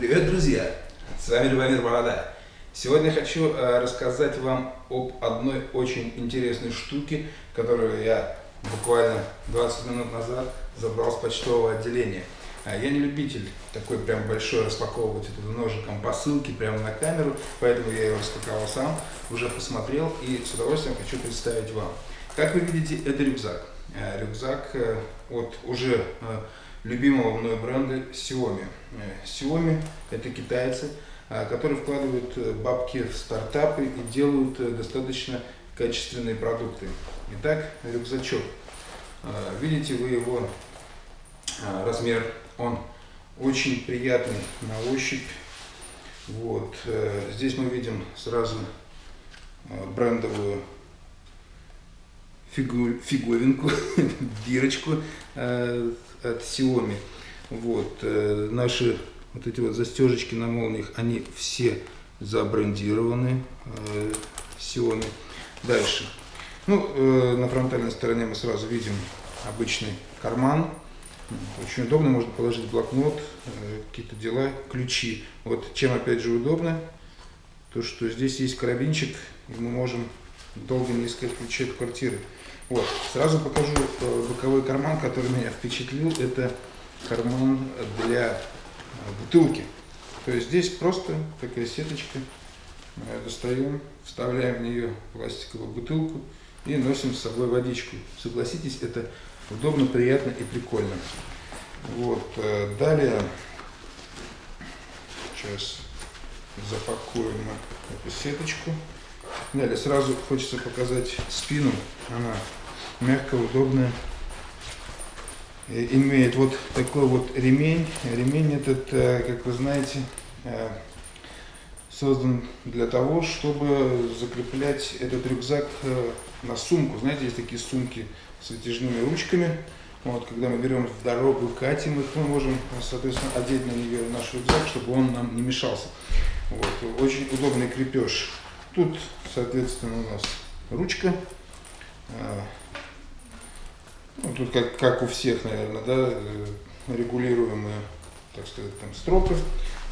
Привет, друзья! С вами Любомир Борода. Сегодня хочу э, рассказать вам об одной очень интересной штуке, которую я буквально 20 минут назад забрал с почтового отделения. А я не любитель такой прям большой распаковывать это ножиком посылки прямо на камеру, поэтому я ее распаковал сам, уже посмотрел и с удовольствием хочу представить вам. Как вы видите, это рюкзак. Э, рюкзак э, от уже любимого мной бренда Xiaomi. Э, Xiaomi это китайцы, э, которые вкладывают э, бабки в стартапы и делают достаточно качественные продукты. Итак, рюкзачок. Видите вы его размер, он очень приятный на ощупь. Вот. Здесь мы видим сразу брендовую фигу, фиговинку, бирочку э, от Xiaomi. Вот, э, наши вот эти вот застежечки на молниях, они все забрендированы э, Xiaomi. Дальше. Ну, э, на фронтальной стороне мы сразу видим обычный карман. Очень удобно, можно положить блокнот, какие-то дела, ключи. Вот чем опять же удобно, то что здесь есть карабинчик, и мы можем долго не искать ключи от квартиры. Вот. Сразу покажу э, боковой карман, который меня впечатлил. Это карман для э, бутылки. То есть здесь просто такая сеточка. Достаем, вставляем в нее пластиковую бутылку и носим с собой водичку. Согласитесь, это удобно, приятно и прикольно. Вот. Э, далее, сейчас запакуем эту сеточку. Далее сразу хочется показать спину. Она мягкая, удобная. Имеет вот такой вот ремень. Ремень этот, э, как вы знаете, э, создан для того, чтобы закреплять этот рюкзак э, на сумку. Знаете, есть такие сумки с вытяжными ручками. Вот, когда мы берем в дорогу, катим их, мы можем, соответственно, одеть на нее наш рюкзак, чтобы он нам не мешался. Вот, очень удобный крепеж. Тут, соответственно, у нас ручка. А, ну, тут как, как у всех, наверное, да, э, регулируемые, так сказать, там стропы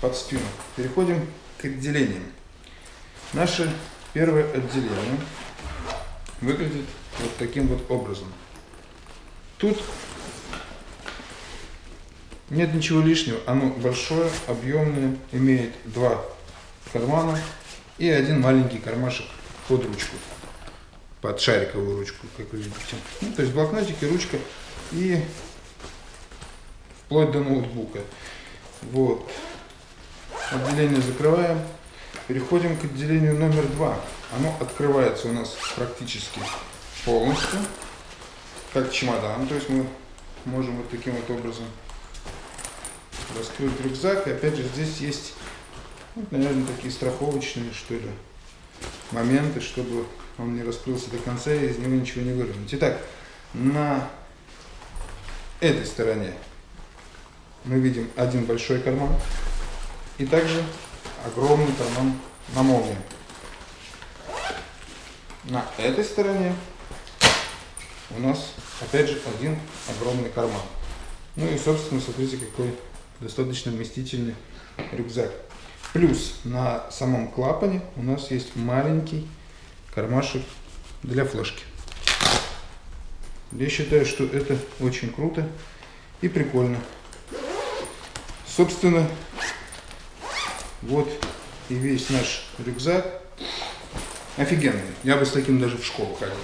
под спину. Переходим к отделениям. Наше первое отделение выглядит вот таким вот образом. Тут нет ничего лишнего, оно большое, объемное, имеет два кармана и один маленький кармашек под ручку, под шариковую ручку, как вы видите. Ну, то есть блокнотики, ручка и вплоть до ноутбука. Вот. Отделение закрываем. Переходим к отделению номер два. Оно открывается у нас практически полностью, как чемодан. То есть мы можем вот таким вот образом раскрыть рюкзак. И опять же здесь есть наверное, такие страховочные, что ли, моменты, чтобы он не раскрылся до конца и из него ничего не выровнять. Итак, на этой стороне мы видим один большой карман и также огромный карман на молнии. На этой стороне у нас опять же один огромный карман. Ну и собственно смотрите какой достаточно вместительный рюкзак. Плюс на самом клапане у нас есть маленький кармашек для флешки. Я считаю, что это очень круто и прикольно. Собственно, вот и весь наш рюкзак. Офигенный. Я бы с таким даже в школу ходил.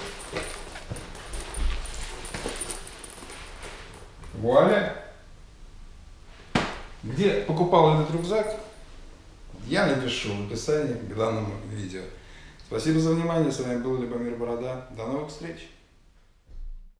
Вуаля! Где покупал этот рюкзак? Я напишу в описании к данному видео. Спасибо за внимание, с вами был Любомир Борода, до новых встреч!